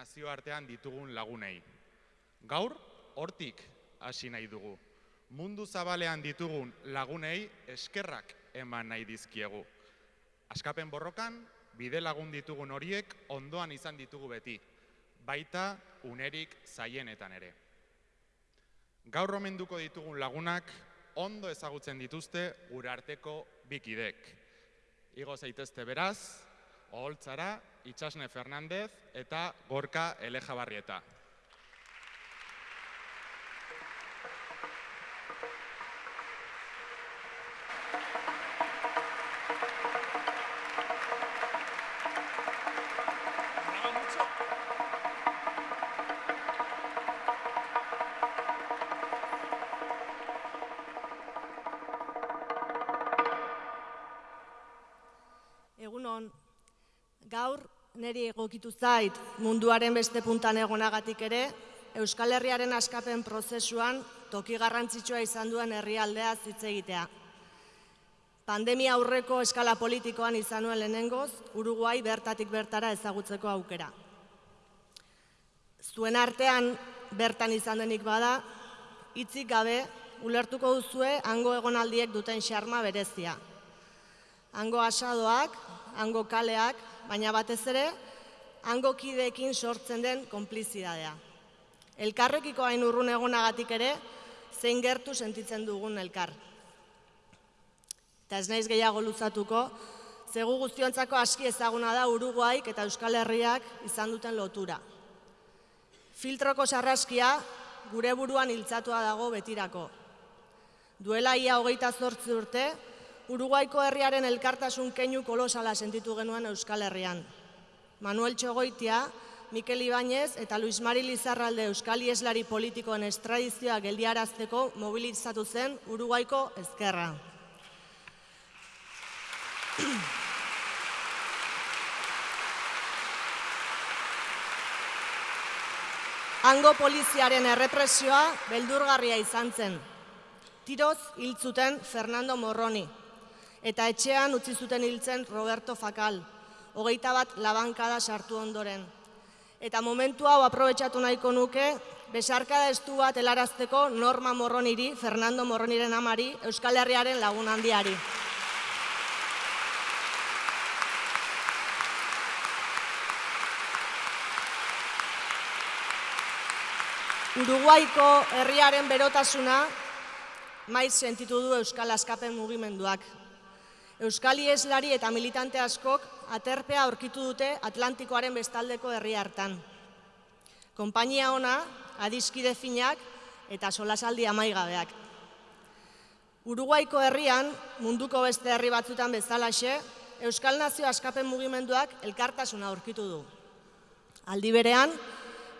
nazioartean ditugun lagunei. Gaur, hortik hasi nahi dugu. Mundu zabalean ditugun lagunei eskerrak eman nahi dizkiegu. Askapen borrokan, bide lagun ditugun horiek ondoan izan ditugu beti, baita unerik zaienetan ere. Gaur omenduko ditugun lagunak ondo ezagutzen dituzte gure arteko bikidek. Igo zaitezte beraz, Oholtzara, Itxasne Fernandez eta Gorka Elejabarrieta. Niri egokitu zait munduaren beste puntan egonagatik ere, Euskal Herriaren askapen prozesuan toki garrantzitsua izan duen herrialdea hitz egitea. Pandemia aurreko eskala politikoan izan nuen lehenengoz, Uruguai bertatik bertara ezagutzeko aukera. Zuen artean bertan izan denik bada, hitzik gabe ulertuko duzue hango egonaldiek duten xarma berezia. Hango asadoak, hango kaleak, baina batez ere, hango kideekin sortzen den konplizidadea. Elkarrekiko hain urrun egonagatik ere, zein gertu sentitzen dugun elkar. Eta ez naiz gehiago luzatuko, zegu guztiontzako aski ezaguna da Uruguaik eta Euskal Herriak izan duten lotura. Filtroko sarraskia gure buruan hiltzatua dago betirako. Duela ia hogeita zortzi urte, Uruguaiko herriaren elkartasun keinu kolosala sentitu genuen Euskal Herrian. Manuel Txogoitia, Mikel Ibáñez eta Luis Mari Lizarralde Euskal Ieslari politikoen estradizioa geldiarazteko mobilizatu zen Uruguaiko ezkerra. Hango poliziaren errepresioa beldurgarria izan zen. Tiroz hiltzuten Fernando Morroni, eta etxean utzi zuten hiltzen Roberto Fakal, hogeita bat labankada sartu ondoren. Eta momentu hau aprobetsatu nahiko nuke, besarkada estu bat helarazteko Norma Morroniri, Fernando Morroniren amari, Euskal Herriaren lagun handiari. Uruguaiko herriaren berotasuna maiz sentitu du Euskal Askapen mugimenduak. Euskal Ieslari eta militante askok aterpea aurkitu dute Atlantikoaren bestaldeko herri hartan. Konpainia ona, adiskide finak eta solasaldi amaigabeak. Uruguaiko herrian, munduko beste herri batzutan bezalaxe, Euskal Nazio Askapen mugimenduak elkartasuna aurkitu du. Aldi berean,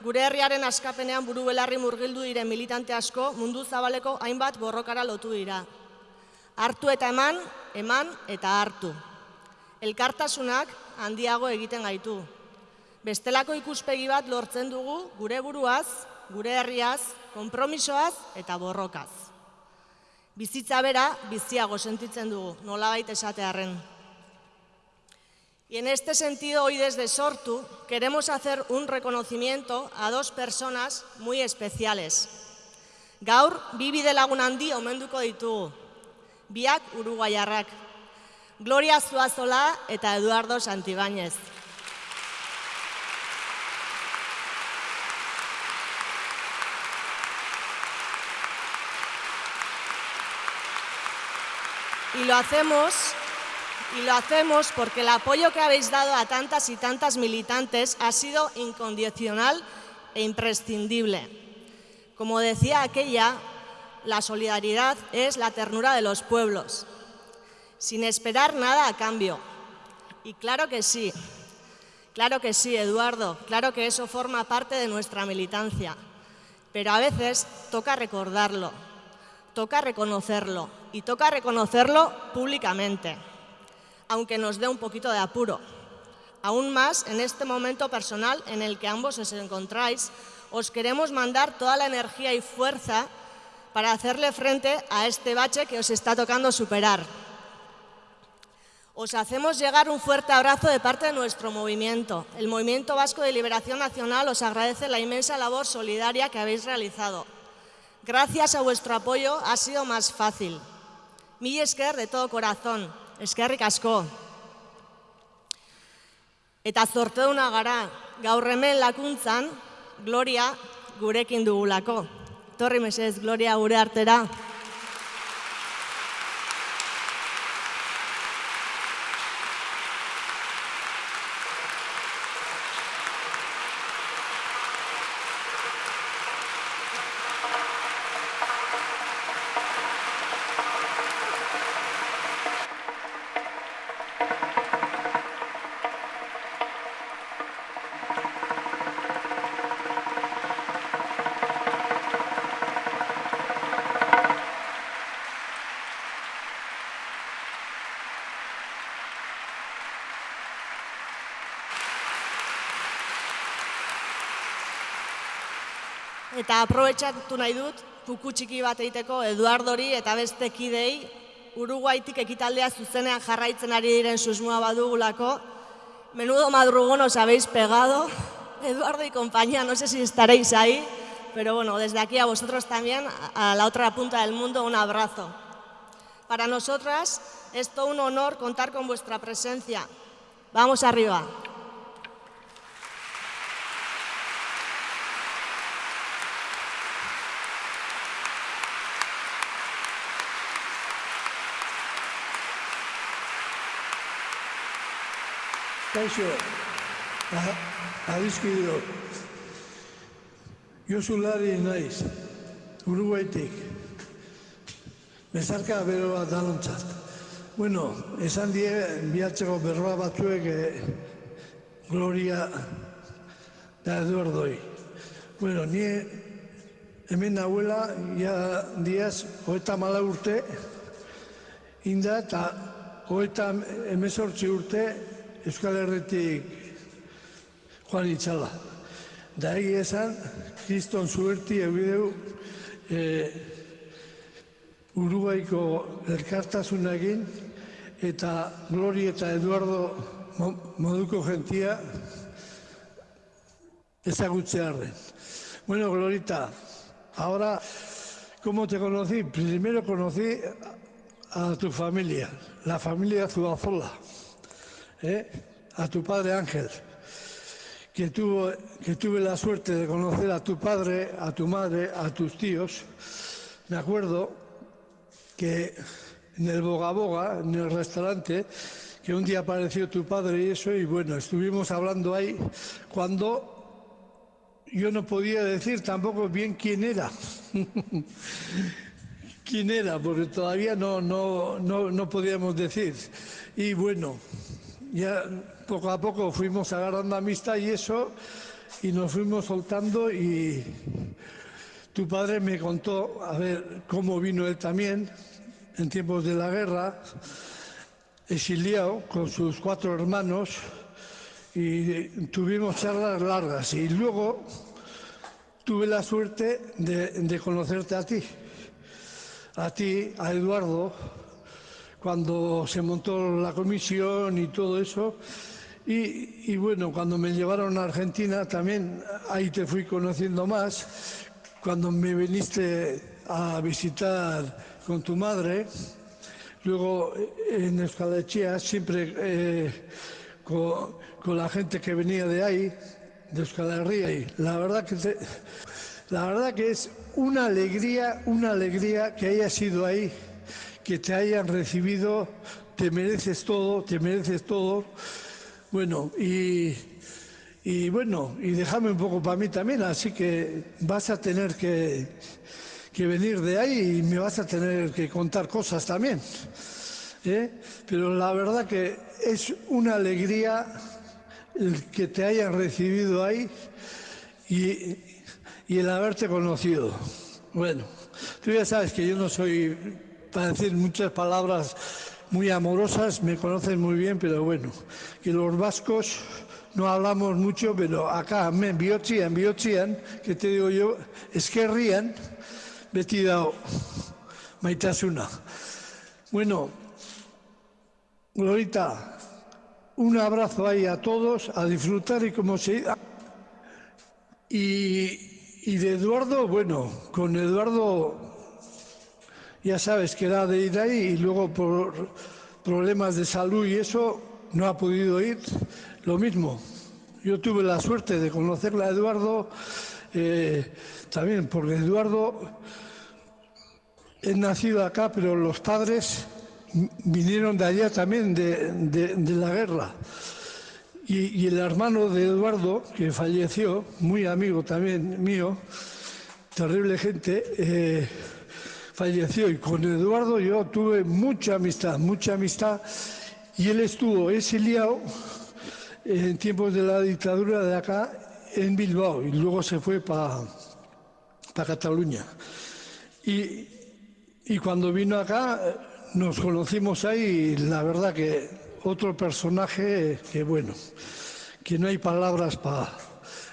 gure herriaren askapenean buru belarri murgildu diren militante asko mundu zabaleko hainbat borrokara lotu dira. Hartu eta eman, eman eta hartu. Elkartasunak handiago egiten gaitu. Bestelako ikuspegi bat lortzen dugu gure buruaz, gure herriaz, konpromisoaz eta borrokaz. Bizitza bera biziago sentitzen dugu, nolabait esatearren. Y en este sentido, hoy desde Sortu queremos hacer un reconocimiento a dos personas muy especiales. Gaur, bibi de lagun handi omenduko ditugu. Biak uruguaiarrak. Gloria Zuazola eta Eduardo Santibáñez. Y lo hacemos y lo hacemos porque el apoyo que habéis dado a tantas y tantas militantes ha sido incondicional e imprescindible. Como decía aquella, la solidaridad es la ternura de los pueblos, sin esperar nada a cambio. Y claro que sí, claro que sí, Eduardo, claro que eso forma parte de nuestra militancia, pero a veces toca recordarlo, toca reconocerlo y toca reconocerlo públicamente aunque nos dé un poquito de apuro. Aún más en este momento personal en el que ambos os encontráis, os queremos mandar toda la energía y fuerza para hacerle frente a este bache que os está tocando superar. Os hacemos llegar un fuerte abrazo de parte de nuestro movimiento. El Movimiento Vasco de Liberación Nacional os agradece la inmensa labor solidaria que habéis realizado. Gracias a vuestro apoyo ha sido más fácil. Mi esker de todo corazón. Eskerrik asko. Eta zorteuna gara, gaur lakuntzan, Gloria gurekin dugulako. Torri mesez, Gloria gure artera. Eta aprobetxatu nahi dut, kuku txiki bat egiteko Eduardori eta beste kidei Uruguaitik ekitaldea zuzenean jarraitzen ari diren susmoa badugulako. Menudo madrugón os pegado. Eduardo y compañía, no sé si estaréis ahí, pero bueno, desde aquí a vosotros también, a la otra punta del mundo, un abrazo. Para nosotras es todo un honor contar con vuestra presencia. Vamos arriba. Kaixo, adizkido, Josu Lari naiz, Uruguaitik, bezarka bero bat danontzat. Bueno, esan die, bihatzeko berroa batzuek eh, Gloria da Eduardoi. Bueno, ni hemen nahuela, ja diaz, hoeta mala urte, inda eta hoeta emezortzi urte Euskal Herretik joan itxala. Da egi esan, kriston zuerti eubideu e, Uruguaiko elkartasunagin eta Glori eta Eduardo moduko gentia ezagutzearren. Bueno, Glorita, ahora, ¿cómo te conocí? Primero conocí a tu familia, la familia Zuazola. ¿Eh? a tu padre Ángel, que, tuvo, que tuve la suerte de conocer a tu padre, a tu madre, a tus tíos. Me acuerdo que en el Boga Boga, en el restaurante, que un día apareció tu padre y eso, y bueno, estuvimos hablando ahí cuando yo no podía decir tampoco bien quién era. quién era, porque todavía no, no, no, no podíamos decir. Y bueno, ya poco a poco fuimos agarrando amistad y eso, y nos fuimos soltando y tu padre me contó, a ver, cómo vino él también en tiempos de la guerra, exiliado con sus cuatro hermanos y tuvimos charlas largas. Y luego tuve la suerte de, de conocerte a ti, a ti, a Eduardo, cuando se montó la comisión y todo eso. Y, bueno, cuando me llevaron a Argentina también ahí te fui conociendo más. Cuando me viniste a visitar con tu madre, luego en Escalechea, siempre eh, con, la gente que venía de ahí, de Euskal la verdad que te, la verdad que es una alegría, una alegría que haya sido ahí que te hayan recibido, te mereces todo, te mereces todo. Bueno, y, y bueno, y déjame un poco para mí también, así que vas a tener que, que venir de ahí y me vas a tener que contar cosas también. ¿eh? Pero la verdad que es una alegría el que te hayan recibido ahí y, y el haberte conocido. Bueno, tú ya sabes que yo no soy para decir muchas palabras muy amorosas, me conocen muy bien, pero bueno, que los vascos no hablamos mucho, pero acá, me bihotzian, bihotzian, que te digo yo, eskerrian, beti dao maitasuna. Bueno, Glorita, un abrazo ahí a todos, a disfrutar y como se... Y, y de Eduardo, bueno, con Eduardo ya sabes que era de ir ahí y luego por problemas de salud y eso no ha podido ir. Lo mismo, yo tuve la suerte de conocerla a Eduardo, eh, también porque Eduardo es nacido acá, pero los padres vinieron de allá también, de, la guerra. Y, y, el hermano de Eduardo, que falleció, muy amigo también mío, terrible gente, eh, falleció. Y con Eduardo yo tuve mucha amistad, mucha amistad. Y él estuvo exiliado en tiempos de la dictadura de acá en Bilbao y luego se fue para pa Cataluña. Y, y cuando vino acá nos conocimos ahí y la verdad que otro personaje que bueno, que no hay palabras para...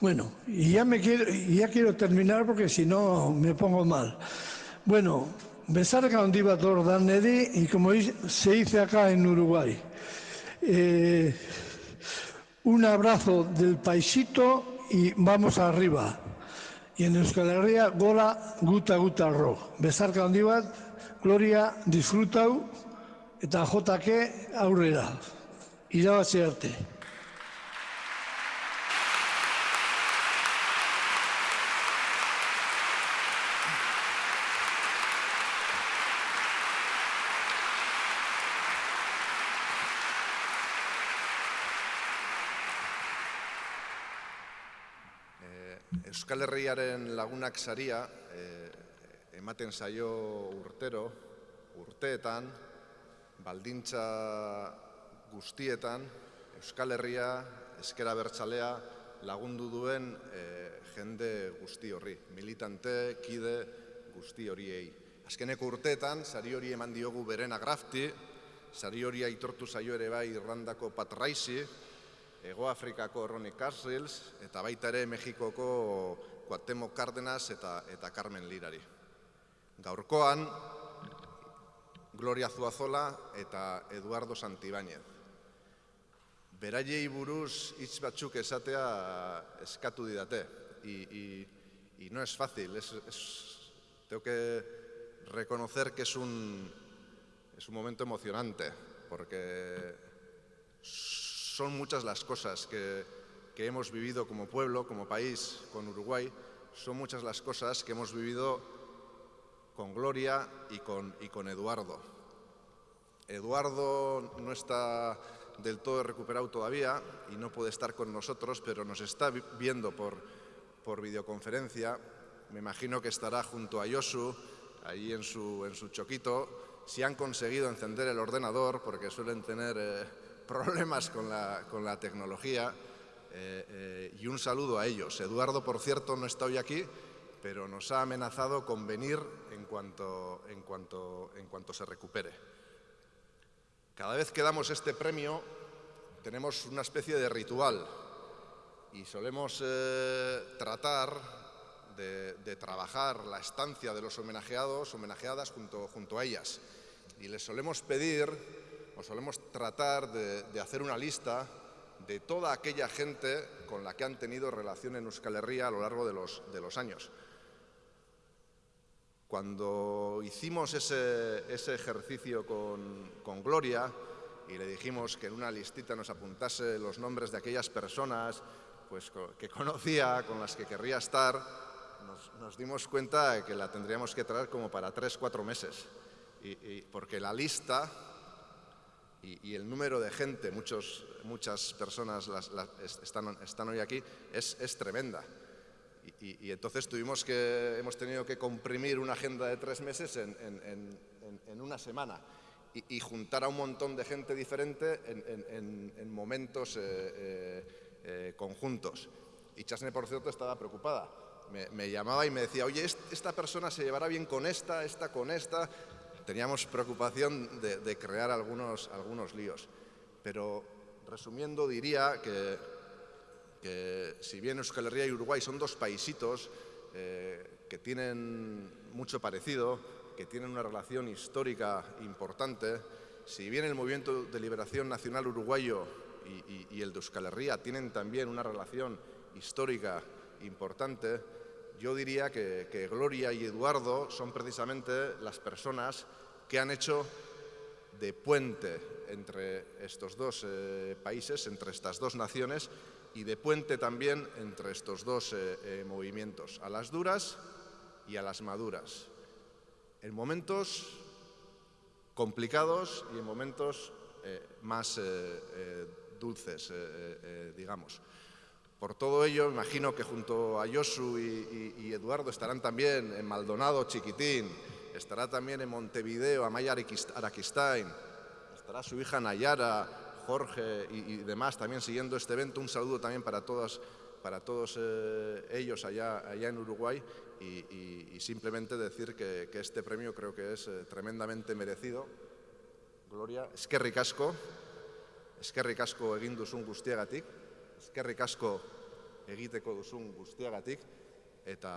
Bueno, y ya, me quiero, ya quiero terminar porque si no me pongo mal. Bueno, besarka handi bat hor dan nedi, y como se dice acá en Uruguay, eh, un abrazo del paisito y vamos arriba. Y en Euskal gora guta guta ro. Besarka handi bat, Gloria, disfrutau, eta jotake aurrera. Irabazi arte. Euskal Herriaren lagunak saria eh, ematen zaio urtero, urteetan, baldintza guztietan, Euskal Herria, eskera bertsalea lagundu duen eh, jende guzti horri, militante, kide guzti horiei. Azkeneko urteetan, sari hori eman diogu beren agrafti, sari hori aitortu zaio ere bai Irlandako Patraisi, Ego Afrikako Ronnie Castles eta baita ere Mexikoko Cuauhtémoc Cárdenas eta, eta Carmen Lirari. Gaurkoan, Gloria Zuazola eta Eduardo Santibáñez. Beraiei buruz hitz batzuk esatea eskatu didate. Y, y, y no es fácil, es, es, tengo que reconocer que es un, es un momento emocionante, porque son muchas las cosas que, que, hemos vivido como pueblo, como país, con Uruguay, son muchas las cosas que hemos vivido con Gloria y con, y con Eduardo. Eduardo no está del todo recuperado todavía y no puede estar con nosotros, pero nos está viendo por, por videoconferencia. Me imagino que estará junto a Yosu, ahí en su, en su choquito, si han conseguido encender el ordenador, porque suelen tener... Eh, problemas con la, con la tecnología eh, eh, y un saludo a ellos. Eduardo, por cierto, no está hoy aquí, pero nos ha amenazado con venir en cuanto, en cuanto, en cuanto se recupere. Cada vez que damos este premio tenemos una especie de ritual y solemos eh, tratar de, de, trabajar la estancia de los homenajeados, homenajeadas junto, junto a ellas. Y les solemos pedir o solemos tratar de, de, hacer una lista de toda aquella gente con la que han tenido relación en Euskal Herria a lo largo de los, de los años. Cuando hicimos ese, ese ejercicio con, con, Gloria y le dijimos que en una listita nos apuntase los nombres de aquellas personas pues, que conocía, con las que querría estar, nos, nos dimos cuenta de que la tendríamos que traer como para tres, cuatro meses. Y, y porque la lista y, y, el número de gente, muchos, muchas personas las, las, están, están, hoy aquí, es, es tremenda. Y, y, entonces tuvimos que, hemos tenido que comprimir una agenda de tres meses en, en, en, en una semana y, juntar a un montón de gente diferente en, momentos eh, eh, eh, conjuntos. Y Chasne, por cierto, estaba preocupada. Me, me, llamaba y me decía, oye, esta persona se llevará bien con esta, esta con esta teníamos preocupación de, crear algunos, algunos líos. Pero resumiendo diría que, que si bien Euskal Herria y Uruguay son dos paisitos eh, que tienen mucho parecido, que tienen una relación histórica importante si bien el Movimiento de Liberación Nacional Uruguayo y- y el de Euskal Herria tienen también una relación histórica importante, yo diría que, Gloria y Eduardo son precisamente las personas que han hecho de puente entre estos dos eh, países, entre estas dos naciones y de puente también entre estos dos eh, eh, movimientos, a las duras y a las maduras, en momentos complicados y en momentos más dulces, digamos. Por todo ello, imagino que junto a Josu y, Eduardo estarán también en Maldonado, Chiquitín, estará también en Montevideo, Amaya Araquist- Araquistain, estará su hija Nayara, Jorge y, demás también siguiendo este evento. Un saludo también para todos, para todos eh, ellos allá, allá en Uruguay y, simplemente decir que, que este premio creo que es eh, tremendamente merecido. Gloria, eskerrik asko, eskerrik asko egin duzun guztiagatik, eskerrik asko egiteko duzun guztiagatik, eta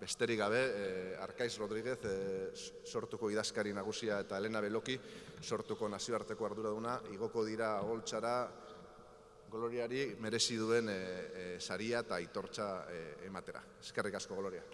besterik gabe, eh, Arkaiz Rodríguez eh, sortuko idazkari nagusia eta Elena Beloki sortuko nazioarteko arduraduna, igoko dira holtxara Gloriari merezi duen eh, eh, saria eta aitortza eh, ematera. Eskerrik asko, Gloria.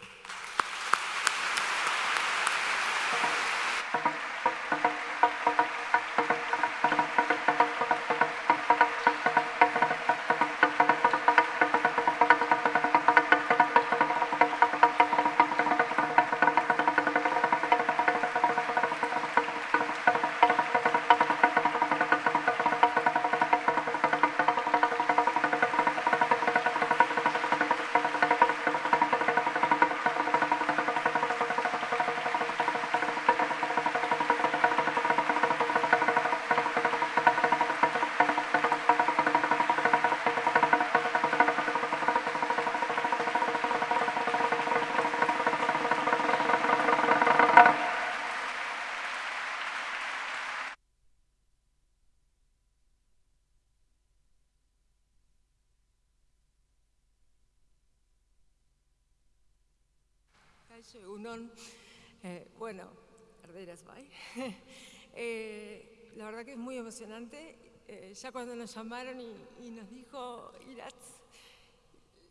Emocionante. Eh, ya cuando nos llamaron y, nos dijo Iratz,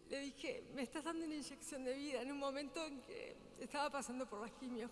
le dije, me estás dando una inyección de vida en un momento en que estaba pasando por las quimios,